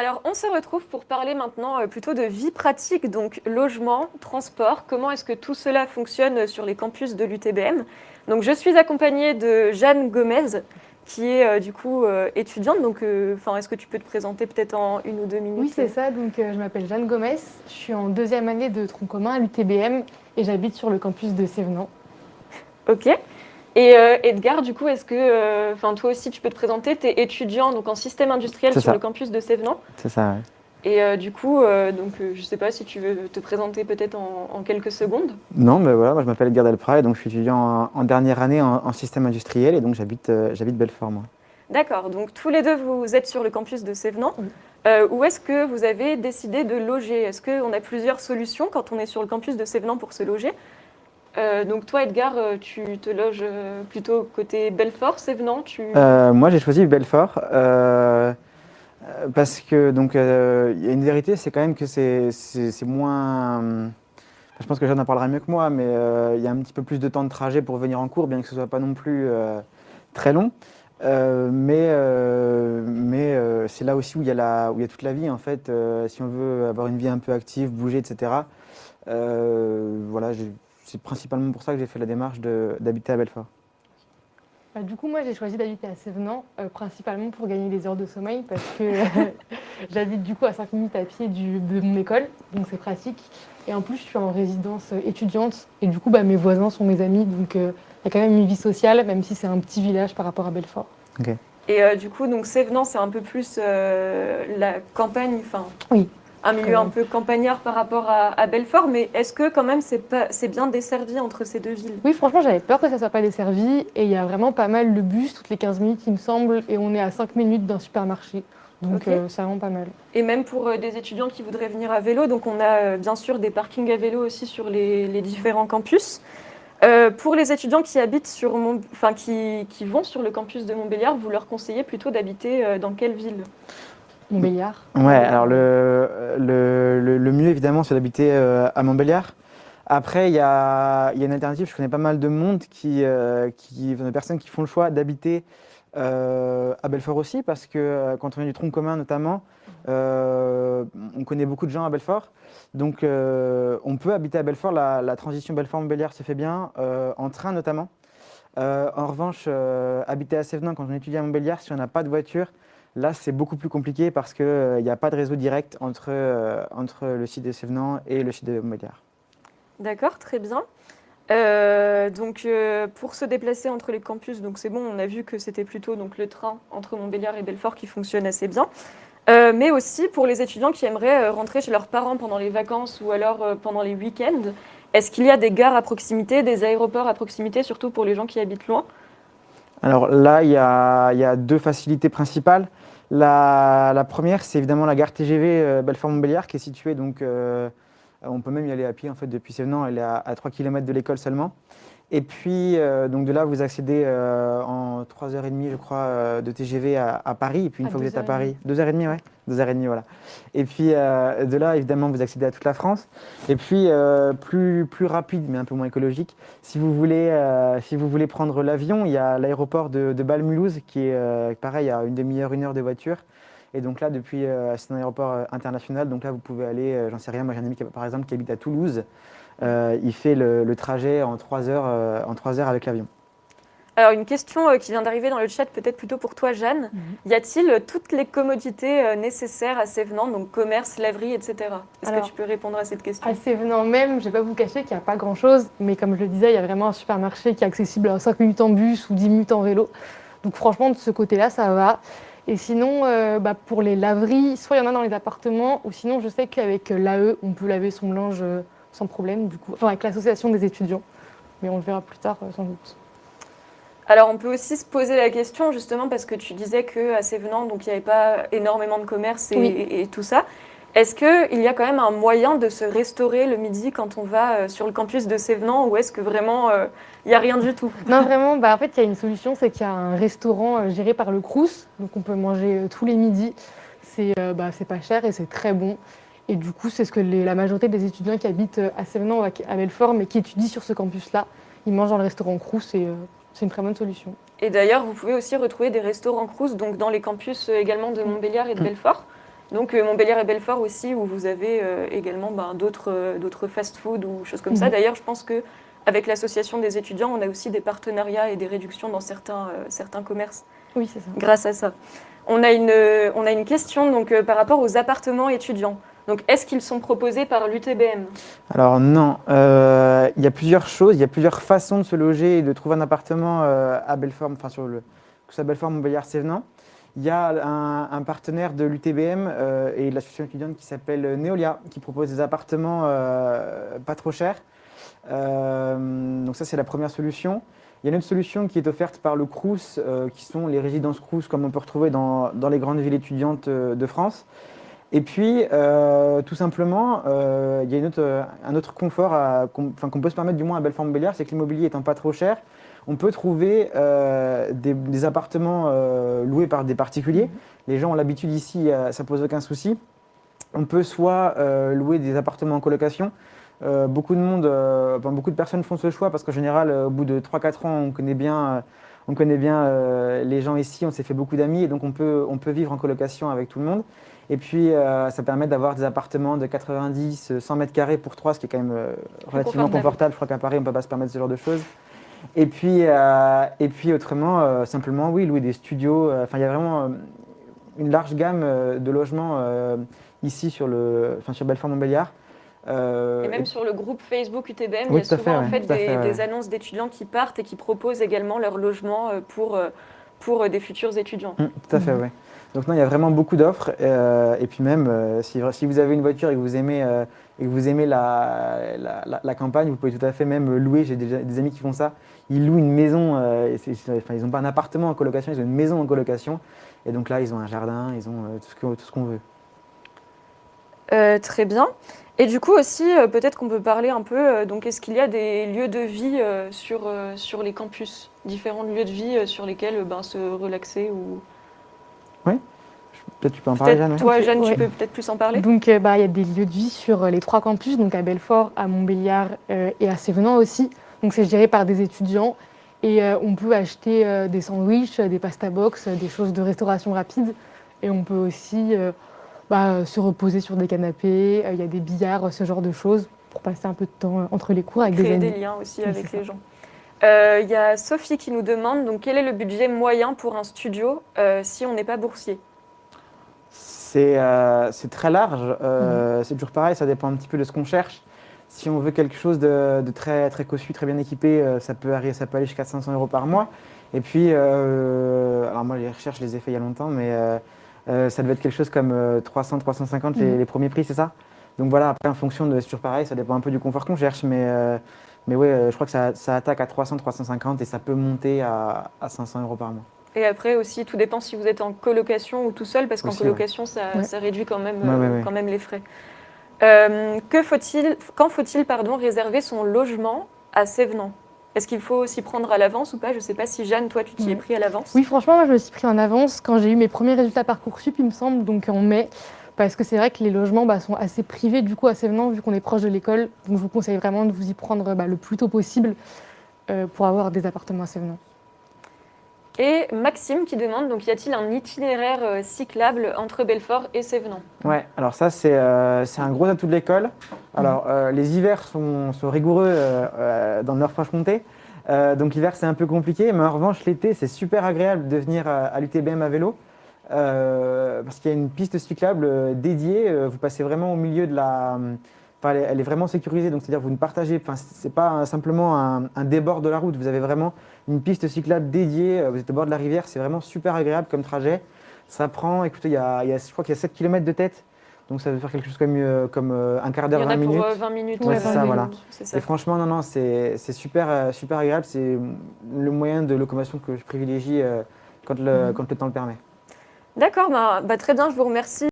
Alors, on se retrouve pour parler maintenant euh, plutôt de vie pratique, donc logement, transport. Comment est-ce que tout cela fonctionne sur les campus de l'UTBM Donc, je suis accompagnée de Jeanne Gomez, qui est euh, du coup euh, étudiante. Donc, enfin, est-ce que tu peux te présenter peut-être en une ou deux minutes? Oui, c'est ça. Donc, je m'appelle Jeanne Gomez. Je suis en deuxième année de tronc commun à l'UTBM et j'habite sur le campus de Sévenant. Ok. Et Edgar, du coup, est-ce que, enfin, toi aussi, tu peux te présenter? Tu es étudiant donc en système industriel sur le campus de Sévenant. C'est ça. Et du coup, donc, je ne sais pas si tu veux te présenter peut-être en, quelques secondes. Non, mais voilà, moi je m'appelle Edgar Delprat et donc je suis étudiant en, dernière année en, système industriel et donc j'habite j'habite Belfort, moi. D'accord, donc tous les deux vous êtes sur le campus de Sévenant. où est-ce que vous avez décidé de loger? Est-ce qu'on a plusieurs solutions quand on est sur le campus de Sévenant pour se loger? Euh, donc toi, Edgar, euh, tu te loges euh, plutôt côté Belfort, Sévenant tu... Moi, j'ai choisi Belfort parce que donc il y a une vérité, c'est quand même que c'est moins. je pense que Jeanne en parlera mieux que moi, mais il y a un petit peu plus de temps de trajet pour venir en cours, bien que ce soit pas non plus très long. mais mais c'est là aussi où il y, a y a toute la vie en fait. si on veut avoir une vie un peu active, bouger, etc. voilà, c'est principalement pour ça que j'ai fait la démarche d'habiter à Belfort. Bah, du coup, moi, j'ai choisi d'habiter à Sévenant, euh, principalement pour gagner des heures de sommeil, parce que j'habite du coup à 5 minutes à pied de mon école, donc c'est pratique. Et en plus, je suis en résidence étudiante, et du coup, bah, mes voisins sont mes amis, donc euh, il y a quand même une vie sociale, même si c'est un petit village par rapport à Belfort. Et euh, du coup, donc Sévenant, c'est un peu plus la campagne, enfin. Oui un milieu un peu campagnard par rapport à, Belfort, mais est-ce que quand même c'est bien desservi entre ces deux villes? Oui, franchement, j'avais peur que ça soit pas desservi, et il y a vraiment pas mal de bus toutes les 15 minutes, il me semble, et on est à 5 minutes d'un supermarché. Donc euh, c'est vraiment pas mal. Et même pour euh, des étudiants qui voudraient venir à vélo, donc on a euh, bien sûr des parkings à vélo aussi sur les, différents campus. pour les étudiants qui habitent sur enfin qui, qui, vont sur le campus de Montbéliard, vous leur conseillez plutôt d'habiter dans quelle ville? Montbéliard Ouais, alors le, le, le, mieux évidemment c'est d'habiter euh, à Montbéliard. Après, il y a, y a, une alternative, je connais pas mal de monde, qui, euh, qui, de personnes qui font le choix d'habiter euh, à Belfort aussi, parce que quand on vient du tronc commun notamment, on connaît beaucoup de gens à Belfort. Donc on peut habiter à Belfort, la, la transition Belfort-Montbéliard se fait bien, en train notamment. en revanche, habiter à Sévenin quand on étudie à Montbéliard, si on n'a pas de voiture, Là, c'est beaucoup plus compliqué parce qu'il n'y a pas de réseau direct entre, euh, entre le site de Sévenant et le site de Montbéliard. D'accord, très bien. Euh, donc, euh, pour se déplacer entre les campus, c'est bon, on a vu que c'était plutôt donc, le train entre Montbéliard et Belfort qui fonctionne assez bien. mais aussi pour les étudiants qui aimeraient rentrer chez leurs parents pendant les vacances ou alors pendant les week-ends, est-ce qu'il y a des gares à proximité, des aéroports à proximité, surtout pour les gens qui habitent loin? Alors là, il y, a, deux facilités principales. La, première, c'est évidemment la gare TGV euh, Belfort-Montbéliard qui est située, donc, euh, on peut même y aller à pied en fait, depuis Sévenant, elle est à, à 3 km de l'école seulement. Et puis, euh, donc de là, vous accédez euh, en 3h30, je crois, euh, de TGV à, Paris. Et puis, une fois que vous êtes à Paris, 2h30, ouais 2h30, voilà. Et puis, de là, évidemment, vous accédez à toute la France. Et puis, plus, plus rapide, mais un peu moins écologique, si vous voulez, si vous voulez prendre l'avion, il y a l'aéroport de, de Bâle-Mulhouse qui est, pareil, à une demi-heure, une heure de voiture. Et donc là, depuis, c'est un aéroport international. Donc là, vous pouvez aller, j'en sais rien, moi j'ai un ami, par exemple, qui habite à Toulouse. Euh, il fait le, trajet en 3 heures, euh, en 3 heures avec l'avion. Alors une question euh, qui vient d'arriver dans le chat, peut-être plutôt pour toi Jeanne. Mhm. Y a-t-il toutes les commodités nécessaires à Sévenant, donc commerce, laverie, etc. Est-ce que tu peux répondre à cette question? À Sévenant même, je ne vais pas vous cacher qu'il n'y a pas grand-chose, mais comme je le disais, il y a vraiment un supermarché qui est accessible à 5 minutes en bus ou 10 minutes en vélo. Donc franchement, de ce côté-là, ça va. Et sinon, bah, pour les laveries, soit il y en a dans les appartements, ou sinon je sais qu'avec l'AE, on peut laver son linge sans problème, du coup, enfin, avec l'association des étudiants. Mais on le verra plus tard, euh, sans doute. Alors, on peut aussi se poser la question, justement, parce que tu disais qu'à Sévenant, donc il n'y avait pas énormément de commerce et, tout ça. Est-ce qu'il y a quand même un moyen de se restaurer le midi quand on va euh, sur le campus de Sévenant ou est-ce que vraiment euh, il n'y a rien du tout? Non, vraiment, bah, en fait, il y a une solution, c'est qu'il y a un restaurant géré par le Crous, donc on peut manger tous les midis. C'est bah, pas cher et c'est très bon. Et du coup, c'est ce que la majorité des étudiants qui habitent euh, à Sévenant, à Belfort, mais qui étudient sur ce campus-là, ils mangent dans le restaurant Crous et euh, c'est une très bonne solution. Et d'ailleurs, vous pouvez aussi retrouver des restaurants Crous donc dans les campus euh, également de Montbéliard et de mm. Belfort. Donc euh, Montbéliard et Belfort aussi, où vous avez euh, également ben, d'autres euh, fast-food ou choses comme ça. Mhm. D'ailleurs, je pense que avec l'association des étudiants, on a aussi des partenariats et des réductions dans certains, euh, certains commerces Oui, c'est ça. grâce à ça. On a une, euh, on a une question donc, euh, par rapport aux appartements étudiants. Donc, est-ce qu'ils sont proposés par l'UTBM Alors non, euh, il y a plusieurs choses, il y a plusieurs façons de se loger et de trouver un appartement euh, à Belfort, enfin sur le, que soit Belfort, Montbéliard, Sévenant. Il y a un, partenaire de l'UTBM euh, et de l'association étudiante qui s'appelle Neolia, qui propose des appartements pas trop chers. Donc ça c'est la première solution. Il y a une autre solution qui est offerte par le Crous, euh, qui sont les résidences Crous comme on peut retrouver dans, dans les grandes villes étudiantes de France. Et puis, euh, tout simplement, euh, il y a une autre, euh, un autre confort qu'on peut se permettre, du moins à Belfort-Montbéliard, c'est que l'immobilier étant pas trop cher, on peut trouver euh, des, des appartements euh, loués par des particuliers. Les gens ont l'habitude ici, euh, ça pose aucun souci. On peut soit euh, louer des appartements en colocation. Euh, beaucoup de monde, euh, enfin, beaucoup de personnes font ce choix parce qu'en général, au bout de 3-4 ans, on connaît bien, euh, on connaît bien euh, les gens ici, on s'est fait beaucoup d'amis et donc on peut, on peut vivre en colocation avec tout le monde. Et puis, euh, ça permet d'avoir des appartements de 90, 100 mètres carrés pour 3, ce qui est quand même euh, relativement confortable. confortable. Je crois qu'à Paris, on ne peut pas se permettre ce genre de choses. Et puis, euh, et puis autrement, euh, simplement, oui, louer des studios. euh, Enfin, il y a vraiment euh, une large gamme euh, de logements euh, ici sur, le, sur Belfort-Montbéliard. Euh, Et même sur le groupe Facebook UTBM, il y a souvent fait, en fait, des, fait, ouais. des annonces d'étudiants qui partent et qui proposent également leur logement euh, pour, euh, pour des futurs étudiants. Mm, tout à fait, oui. Donc non, il y a vraiment beaucoup d'offres. euh, et puis même, euh, si, si vous avez une voiture et que vous aimez, euh, et que vous aimez la, la, la- la campagne, vous pouvez tout à fait même louer. J'ai des amis qui font ça. Ils louent une maison. euh, et enfin, ils n'ont pas un appartement en colocation, ils ont une maison en colocation. Et donc là, ils ont un jardin, ils ont euh, tout ce qu'on veut. Euh, très bien. Et du coup aussi, euh, peut-être qu'on peut parler un peu, euh, donc est-ce qu'il y a des lieux de vie euh, sur, euh, sur les campus Différents lieux de vie euh, sur lesquels euh, ben, se relaxer ou... Peut-être tu peux en parler, Jeanne. toi, Jeanne, tu ouais. peux peut-être plus en parler Donc, euh, bah, il y a des lieux de vie sur euh, les trois campus, donc à Belfort, à Montbéliard euh, et à Sévenant aussi. Donc, c'est géré par des étudiants. Et euh, on peut acheter euh, des sandwichs, des pasta box, des choses de restauration rapide. Et on peut aussi euh, bah, se reposer sur des canapés. Euh, Il y a des billards, euh, ce genre de choses, pour passer un peu de temps euh, entre les cours avec des Créer amis. des liens aussi Oui, avec les ça. gens. Euh, Il y a Sophie qui nous demande, donc quel est le budget moyen pour un studio euh, si on n'est pas boursier? C'est euh, c'est très large. Mhm. euh, C'est toujours pareil, ça dépend un petit peu de ce qu'on cherche. Si on veut quelque chose de, de très, très cossu, très bien équipé, euh, ça, peut arriver, ça peut aller jusqu'à 500 euros par mois. Et puis, euh, alors moi, les recherches, je les ai fait il y a longtemps, mais euh, euh, ça devait être quelque chose comme euh, 300, 350 les, Mhm. les premiers prix, c'est ça? Donc voilà, après, en fonction de, c'est toujours pareil, ça dépend un peu du confort qu'on cherche, mais, euh, mais ouais, euh, je crois que ça, ça attaque à 300, 350 et ça peut monter à, à 500 euros par mois. Et après aussi, tout dépend si vous êtes en colocation ou tout seul, parce qu'en ouais. colocation, ça, Ouais. ça réduit quand même, Ouais, euh, ouais, ouais. quand même les frais. Euh, que faut-il, quand faut-il pardon, réserver son logement à Sévenant? Est-ce qu'il faut s'y prendre à l'avance ou pas? Je ne sais pas si Jeanne, toi, tu t'y es pris à l'avance. Oui, franchement, moi, je me suis pris en avance quand j'ai eu mes premiers résultats Parcoursup, il me semble, donc en mai. Parce que c'est vrai que les logements bah, sont assez privés du coup à Sévenant, vu qu'on est proche de l'école. Donc je vous conseille vraiment de vous y prendre bah, le plus tôt possible euh, pour avoir des appartements à Sévenant. Et Maxime qui demande, donc y a-t-il un itinéraire euh, cyclable entre Belfort et Sévenant? Ouais, alors ça, c'est euh, c'est un gros atout de l'école. Alors, euh, les hivers sont, sont rigoureux euh, dans le Nord-Franche-Comté. Donc, l'hiver, c'est un peu compliqué. Mais en revanche, l'été, c'est super agréable de venir à, à l'UTBM à vélo. parce qu'il y a une piste cyclable dédiée. Vous passez vraiment au milieu de la. Enfin, elle, est, vraiment sécurisée. Donc, c'est-à-dire, vous ne partagez. Enfin, c'est pas simplement un, un débord de la route. Vous avez vraiment une piste cyclable dédiée. euh, Vous êtes au bord de la rivière. C'est vraiment super agréable comme trajet. Ça prend, écoutez, il y a, il y a- je crois qu'il y a 7 km de tête. Donc ça veut faire quelque chose comme, euh, comme euh, un quart Il y d'heure, en 20 a pour minutes. euh, 20 minutes. Ouais, c'est 20 ça, voilà. minutes, ça. Et franchement, non, non, c'est super, super agréable. C'est le moyen de locomotion que je privilégie euh, quand, le, Mhm. quand le temps le permet. D'accord, bah, bah, très bien, je vous remercie.